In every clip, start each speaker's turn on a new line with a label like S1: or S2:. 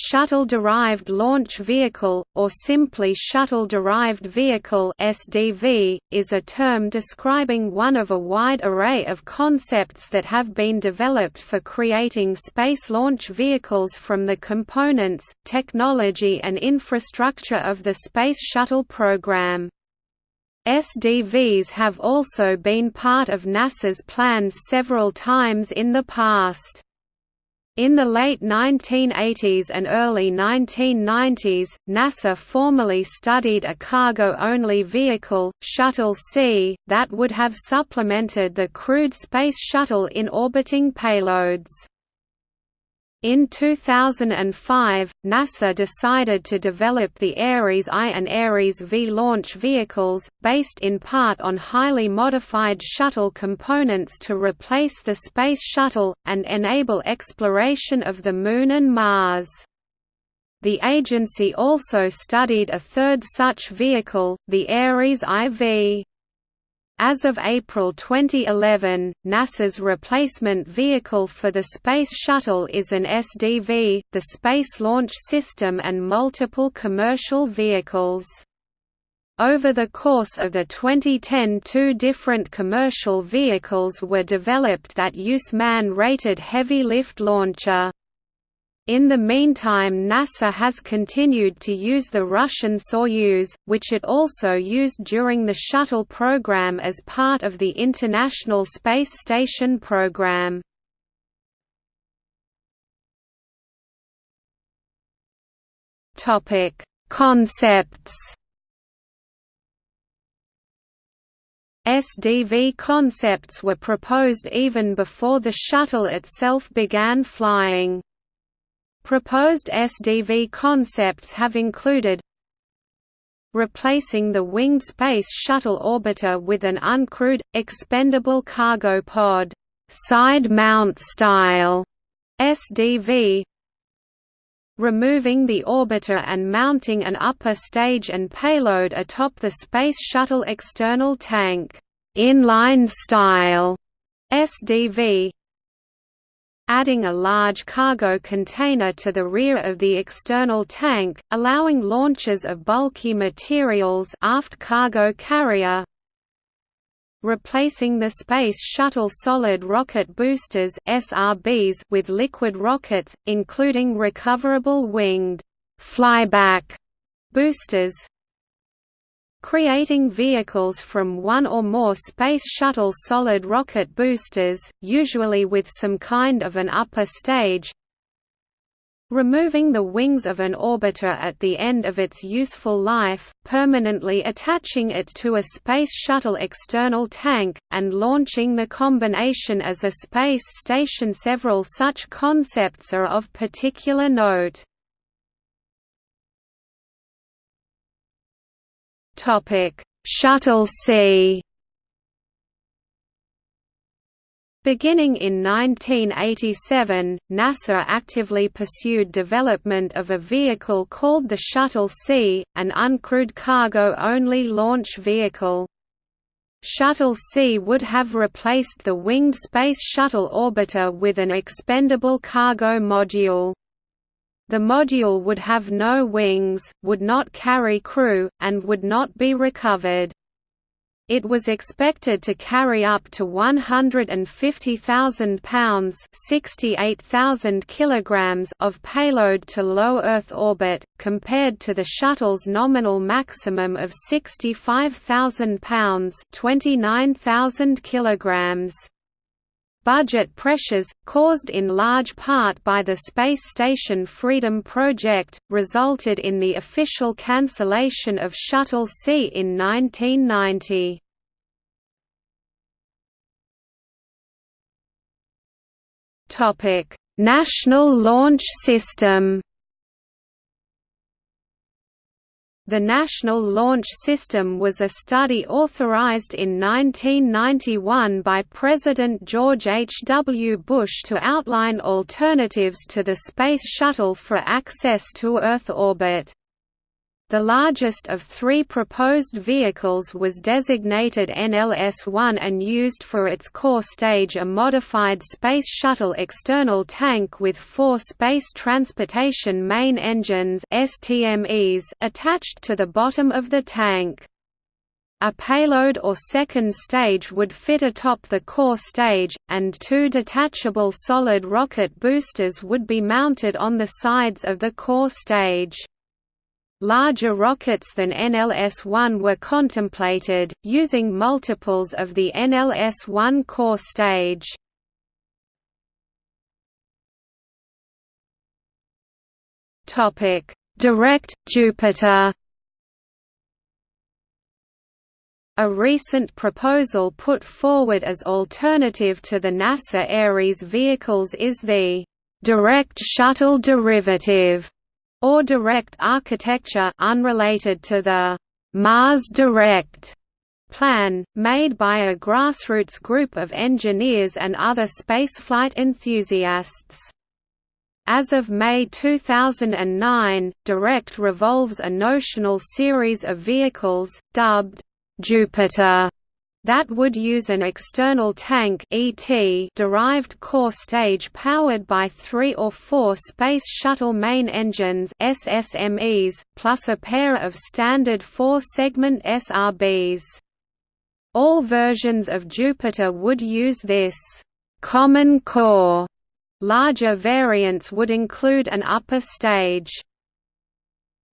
S1: Shuttle-derived launch vehicle, or simply shuttle-derived vehicle (SDV), is a term describing one of a wide array of concepts that have been developed for creating space launch vehicles from the components, technology and infrastructure of the Space Shuttle program. SDVs have also been part of NASA's plans several times in the past. In the late 1980s and early 1990s, NASA formally studied a cargo-only vehicle, Shuttle C, that would have supplemented the crewed Space Shuttle in orbiting payloads. In 2005, NASA decided to develop the Ares I and Ares V launch vehicles, based in part on highly modified shuttle components to replace the Space Shuttle, and enable exploration of the Moon and Mars. The agency also studied a third such vehicle, the Ares IV. As of April 2011, NASA's replacement vehicle for the Space Shuttle is an SDV, the Space Launch System and multiple commercial vehicles. Over the course of the 2010 two different commercial vehicles were developed that use man-rated heavy lift launcher. In the meantime NASA has continued to use the Russian Soyuz, which it also used during the Shuttle program as part of the International Space Station program. Concepts SDV concepts were proposed even before the shuttle itself began flying. Proposed SDV concepts have included replacing the winged Space Shuttle orbiter with an uncrewed, expendable cargo pod side mount style SDV removing the orbiter and mounting an upper stage and payload atop the Space Shuttle external tank inline style SDV adding a large cargo container to the rear of the external tank, allowing launches of bulky materials aft cargo carrier, replacing the Space Shuttle solid rocket boosters SRBs with liquid rockets, including recoverable winged flyback boosters, creating vehicles from one or more Space Shuttle solid rocket boosters, usually with some kind of an upper stage, removing the wings of an orbiter at the end of its useful life, permanently attaching it to a Space Shuttle external tank, and launching the combination as a space station Several such concepts are of particular note. Topic: Shuttle C. Beginning in 1987, NASA actively pursued development of a vehicle called the Shuttle C, an uncrewed cargo-only launch vehicle. Shuttle C would have replaced the winged Space Shuttle orbiter with an expendable cargo module. The module would have no wings, would not carry crew, and would not be recovered. It was expected to carry up to 150,000 pounds (68,000 kilograms) of payload to low Earth orbit, compared to the shuttle's nominal maximum of 65,000 pounds (29,000 kilograms). Budget pressures, caused in large part by the Space Station Freedom project, resulted in the official cancellation of Shuttle C in 1990. National Launch System The National Launch System was a study authorized in 1991 by President George H. W. Bush to outline alternatives to the Space Shuttle for access to Earth orbit. The largest of three proposed vehicles was designated NLS-1 and used for its core stage a modified Space Shuttle external tank with four Space Transportation Main Engines attached to the bottom of the tank. A payload or second stage would fit atop the core stage, and two detachable solid rocket boosters would be mounted on the sides of the core stage. Larger rockets than NLS-1 were contemplated, using multiples of the NLS-1 core stage. Direct Jupiter A recent proposal put forward as alternative to the NASA Ares vehicles is the «direct shuttle derivative» or direct architecture unrelated to the Mars Direct plan, made by a grassroots group of engineers and other spaceflight enthusiasts. As of May 2009, Direct revolves a notional series of vehicles, dubbed Jupiter that would use an external tank ET derived core stage powered by three or four Space Shuttle main engines SSMEs, plus a pair of standard four-segment SRBs. All versions of Jupiter would use this «common core». Larger variants would include an upper stage.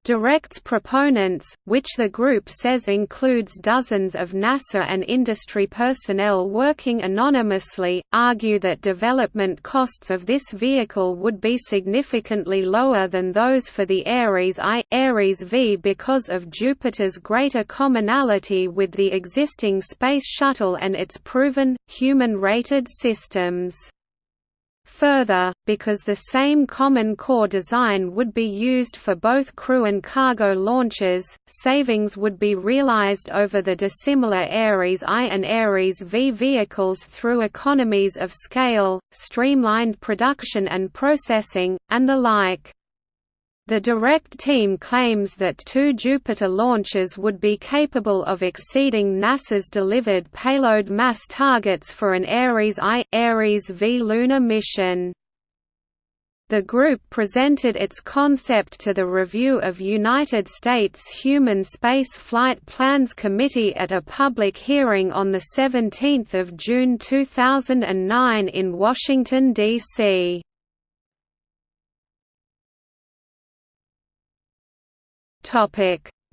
S1: Direct's proponents, which the group says includes dozens of NASA and industry personnel working anonymously, argue that development costs of this vehicle would be significantly lower than those for the Ares I, Ares V because of Jupiter's greater commonality with the existing Space Shuttle and its proven, human-rated systems. Further, because the same common core design would be used for both crew and cargo launches, savings would be realized over the dissimilar Ares I and Ares V vehicles through economies of scale, streamlined production and processing, and the like. The Direct team claims that two Jupiter launches would be capable of exceeding NASA's delivered payload mass targets for an Ares I, Ares V lunar mission. The group presented its concept to the Review of United States Human Space Flight Plans Committee at a public hearing on 17 June 2009 in Washington, D.C.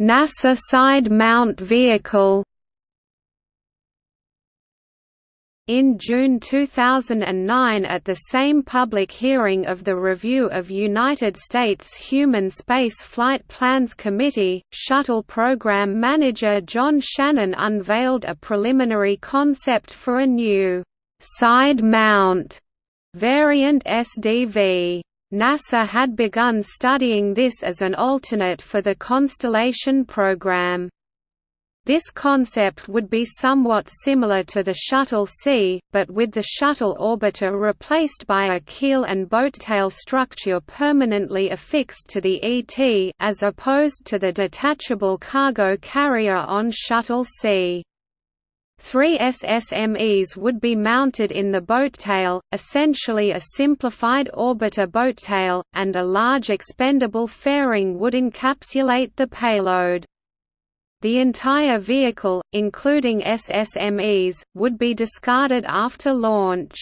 S1: NASA side mount vehicle In June 2009 at the same public hearing of the Review of United States Human Space Flight Plans Committee, Shuttle Program Manager John Shannon unveiled a preliminary concept for a new «side mount» variant SDV. NASA had begun studying this as an alternate for the Constellation program. This concept would be somewhat similar to the Shuttle C, but with the shuttle orbiter replaced by a keel and boat-tail structure permanently affixed to the ET as opposed to the detachable cargo carrier on Shuttle C. Three SSMEs would be mounted in the boattail, essentially a simplified orbiter boattail, and a large expendable fairing would encapsulate the payload. The entire vehicle, including SSMEs, would be discarded after launch.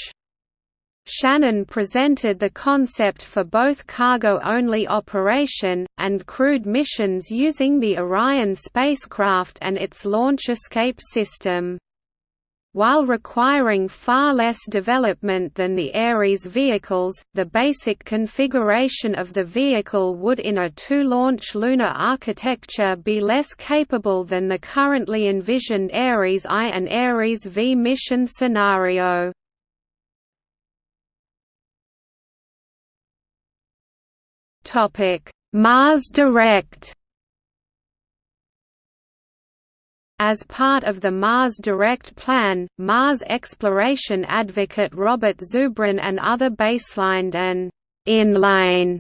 S1: Shannon presented the concept for both cargo-only operation, and crewed missions using the Orion spacecraft and its launch escape system. While requiring far less development than the Ares vehicles, the basic configuration of the vehicle would in a two-launch lunar architecture be less capable than the currently envisioned Ares I and Ares V mission scenario. Mars Direct As part of the Mars Direct plan, Mars exploration advocate Robert Zubrin and other baselined an in-line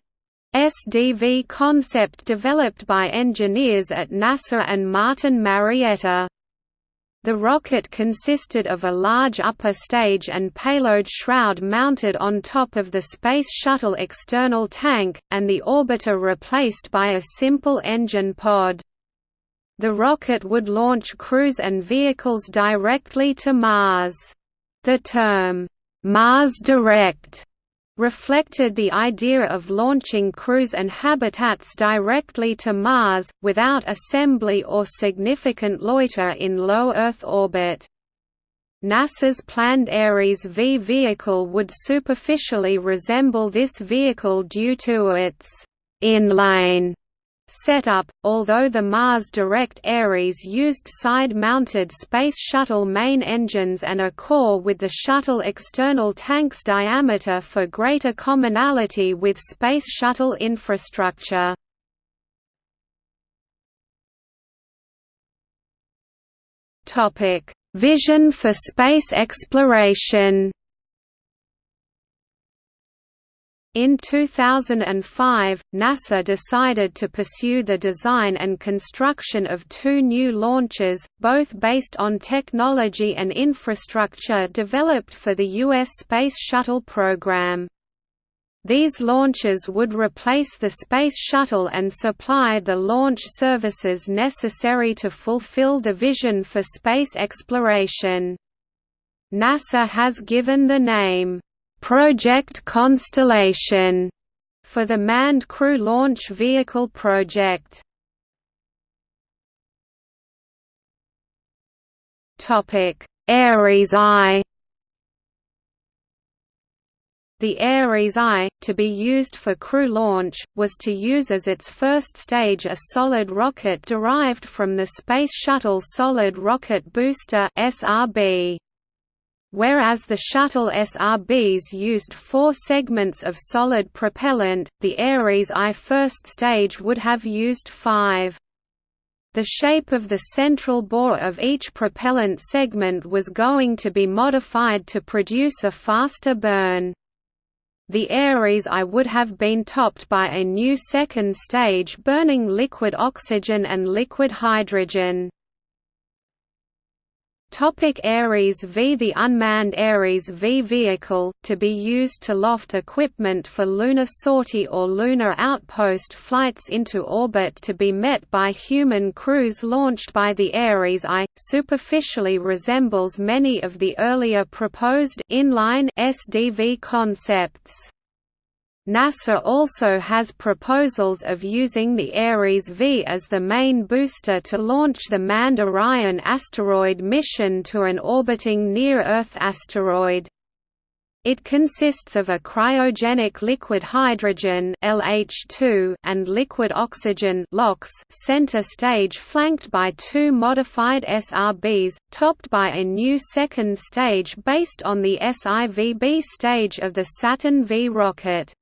S1: SDV concept developed by engineers at NASA and Martin Marietta. The rocket consisted of a large upper stage and payload shroud mounted on top of the Space Shuttle external tank, and the orbiter replaced by a simple engine pod. The rocket would launch crews and vehicles directly to Mars. The term, Mars Direct reflected the idea of launching crews and habitats directly to Mars, without assembly or significant loiter in low Earth orbit. NASA's planned Ares V vehicle would superficially resemble this vehicle due to its in-line setup, although the Mars Direct Ares used side-mounted Space Shuttle main engines and a core with the shuttle external tank's diameter for greater commonality with Space Shuttle infrastructure. Vision for space exploration In 2005, NASA decided to pursue the design and construction of two new launches, both based on technology and infrastructure developed for the U.S. Space Shuttle program. These launches would replace the Space Shuttle and supply the launch services necessary to fulfill the vision for space exploration. NASA has given the name, Project Constellation for the Manned Crew Launch Vehicle project. Topic: Ares I. The Ares I, to be used for crew launch, was to use as its first stage a solid rocket derived from the Space Shuttle Solid Rocket Booster (SRB). Whereas the shuttle SRBs used four segments of solid propellant, the Ares I first stage would have used five. The shape of the central bore of each propellant segment was going to be modified to produce a faster burn. The Ares I would have been topped by a new second stage burning liquid oxygen and liquid hydrogen. Topic Ares V The unmanned Ares V vehicle, to be used to loft equipment for lunar sortie or lunar outpost flights into orbit to be met by human crews launched by the Ares I, superficially resembles many of the earlier proposed inline SDV concepts. NASA also has proposals of using the Ares V as the main booster to launch the manned Orion asteroid mission to an orbiting near-Earth asteroid. It consists of a cryogenic liquid hydrogen LH2 and liquid oxygen LOX center stage flanked by two modified SRBs, topped by a new second stage based on the SIVB stage of the Saturn V rocket.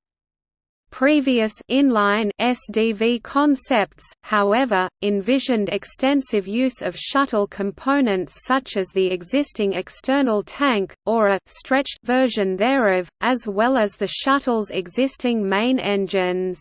S1: Previous inline SDV concepts, however, envisioned extensive use of shuttle components such as the existing external tank, or a stretched version thereof, as well as the shuttle's existing main engines.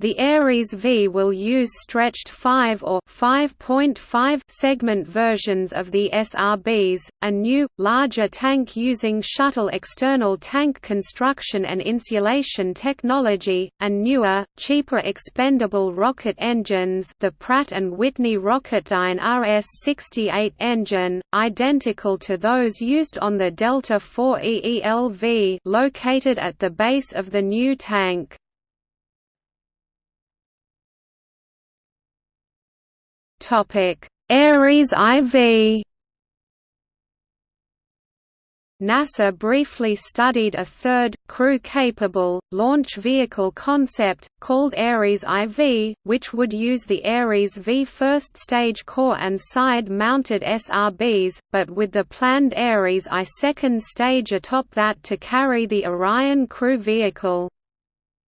S1: The Ares V will use stretched 5 or 5.5 segment versions of the SRBs, a new, larger tank using shuttle external tank construction and insulation technology, and newer, cheaper expendable rocket engines the Pratt & Whitney Rocketdyne RS-68 engine, identical to those used on the Delta IV EELV located at the base of the new tank. Ares IV NASA briefly studied a third, crew-capable, launch vehicle concept, called Ares IV, which would use the Ares V first-stage core and side-mounted SRBs, but with the planned Ares I second stage atop that to carry the Orion crew vehicle.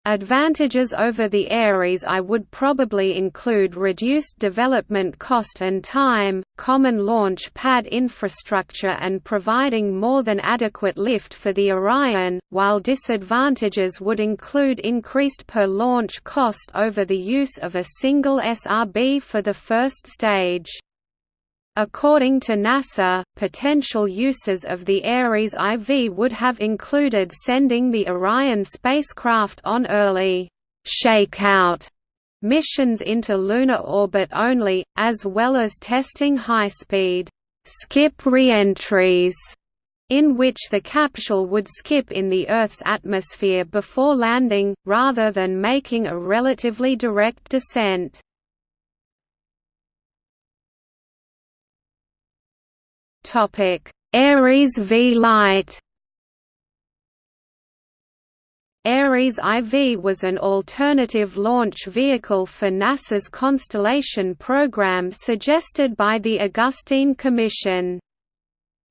S1: Advantages over the Ares I would probably include reduced development cost and time, common launch pad infrastructure and providing more than adequate lift for the Orion, while disadvantages would include increased per launch cost over the use of a single SRB for the first stage. According to NASA, potential uses of the Ares IV would have included sending the Orion spacecraft on early shakeout missions into lunar orbit only, as well as testing high-speed skip reentries in which the capsule would skip in the Earth's atmosphere before landing, rather than making a relatively direct descent. Topic: Ares V Light. Ares IV was an alternative launch vehicle for NASA's Constellation program suggested by the Augustine Commission.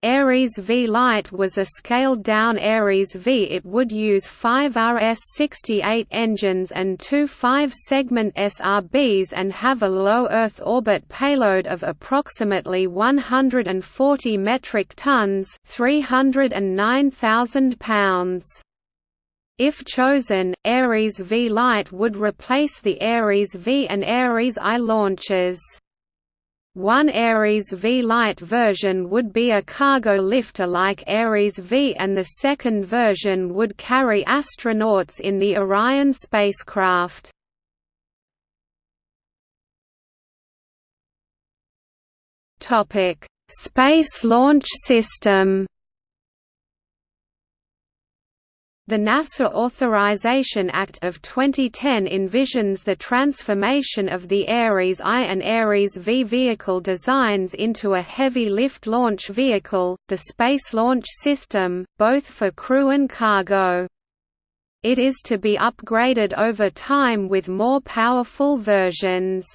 S1: Ares V Light was a scaled-down Ares V. It would use five RS-68 engines and two five-segment SRBs and have a low Earth orbit payload of approximately 140 metric tons 309,000 pounds. If chosen, Ares V Light would replace the Ares V and Ares I launches. One Ares V Light version would be a cargo lifter like Ares V and the second version would carry astronauts in the Orion spacecraft. Space Launch System The NASA Authorization Act of 2010 envisions the transformation of the Ares I and Ares V vehicle designs into a heavy lift launch vehicle, the Space Launch System, both for crew and cargo. It is to be upgraded over time with more powerful versions.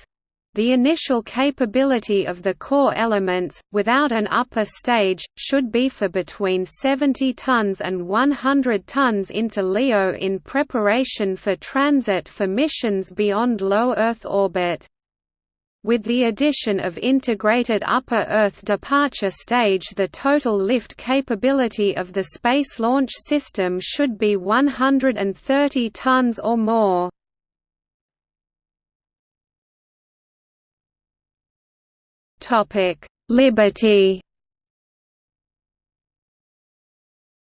S1: The initial capability of the core elements, without an upper stage, should be for between 70 tons and 100 tons into LEO in preparation for transit for missions beyond low Earth orbit. With the addition of integrated upper Earth departure stage the total lift capability of the Space Launch System should be 130 tons or more. Liberty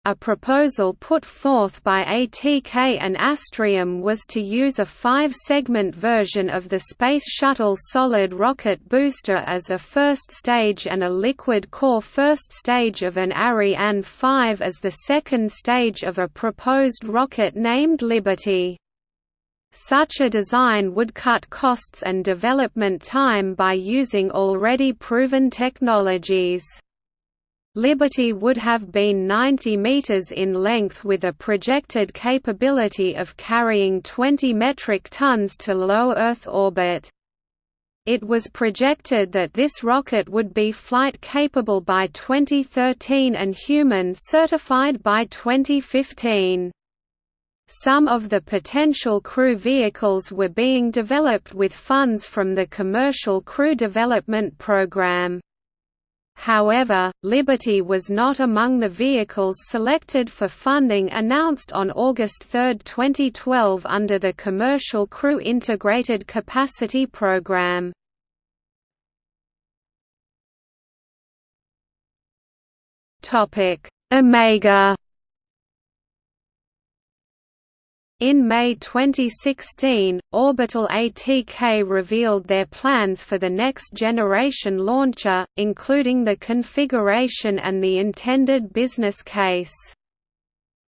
S1: A proposal put forth by ATK and Astrium was to use a five-segment version of the Space Shuttle solid rocket booster as a first stage and a liquid core first stage of an Ariane 5 as the second stage of a proposed rocket named Liberty. Such a design would cut costs and development time by using already proven technologies. Liberty would have been 90 meters in length with a projected capability of carrying 20 metric tons to low Earth orbit. It was projected that this rocket would be flight capable by 2013 and human certified by 2015. Some of the potential crew vehicles were being developed with funds from the Commercial Crew Development Program. However, Liberty was not among the vehicles selected for funding announced on August 3, 2012 under the Commercial Crew Integrated Capacity Program. Omega In May 2016, Orbital ATK revealed their plans for the next generation launcher, including the configuration and the intended business case.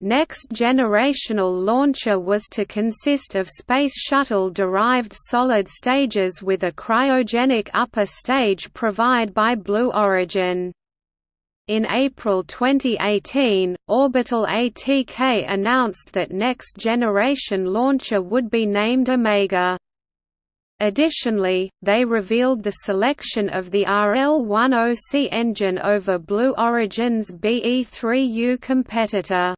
S1: Next generational launcher was to consist of Space Shuttle-derived solid stages with a cryogenic upper stage provided by Blue Origin. In April 2018, Orbital ATK announced that next generation launcher would be named Omega. Additionally, they revealed the selection of the RL-10C engine over Blue Origin's BE-3U competitor.